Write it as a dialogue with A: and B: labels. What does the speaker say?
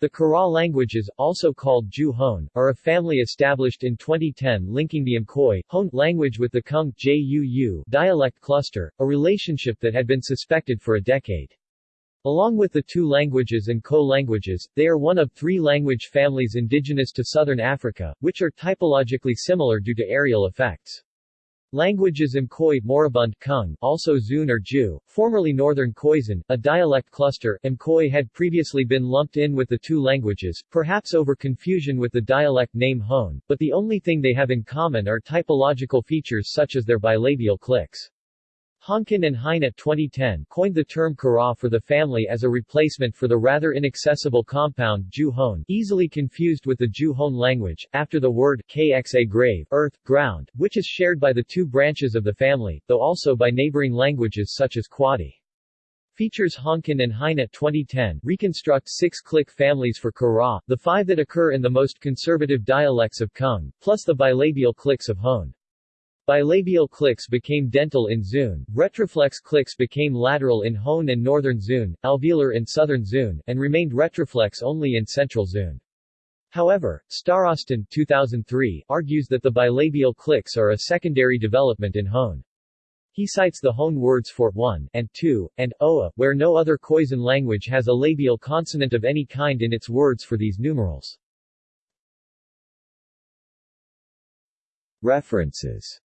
A: The Kara languages, also called Ju-Hone, are a family established in 2010 linking the Mkoy Hone language with the Kung Juu dialect cluster, a relationship that had been suspected for a decade. Along with the Tuu languages and co-languages, they are one of three language families indigenous to southern Africa, which are typologically similar due to areal effects. Languages Mkoy Moribund Kung, also Zun or Ju, formerly Northern Khoisan, a dialect cluster, Mkoy had previously been lumped in with the Tuu languages, perhaps over confusion with the dialect name Hone, but the only thing they have in common are typological features such as their bilabial clicks. Honken and Heine 2010 coined the term Kara for the family as a replacement for the rather inaccessible compound Ju-Hone, easily confused with the Ju-Hone language, after the word kxa grave, earth, ground, which is shared by the two branches of the family, though also by neighboring languages such as Kwadi. Features Honken and Heine 2010 reconstruct six click families for Kara, the five that occur in the most conservative dialects of Kung, plus the bilabial clicks of Hone. Bilabial clicks became dental in Zun, retroflex clicks became lateral in Hone and Northern Zun, alveolar in Southern Zun, and remained retroflex only in Central Zun. However, Starostin 2003 argues that the bilabial clicks are a secondary development in Hone. He cites the Hone words for 1 and 2, and Oa, where no other Khoisan language has a labial consonant of any kind in its words for these numerals.
B: References